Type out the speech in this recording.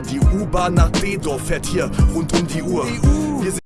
Die U-Bahn nach Bedorf fährt hier rund um die Uhr. Wir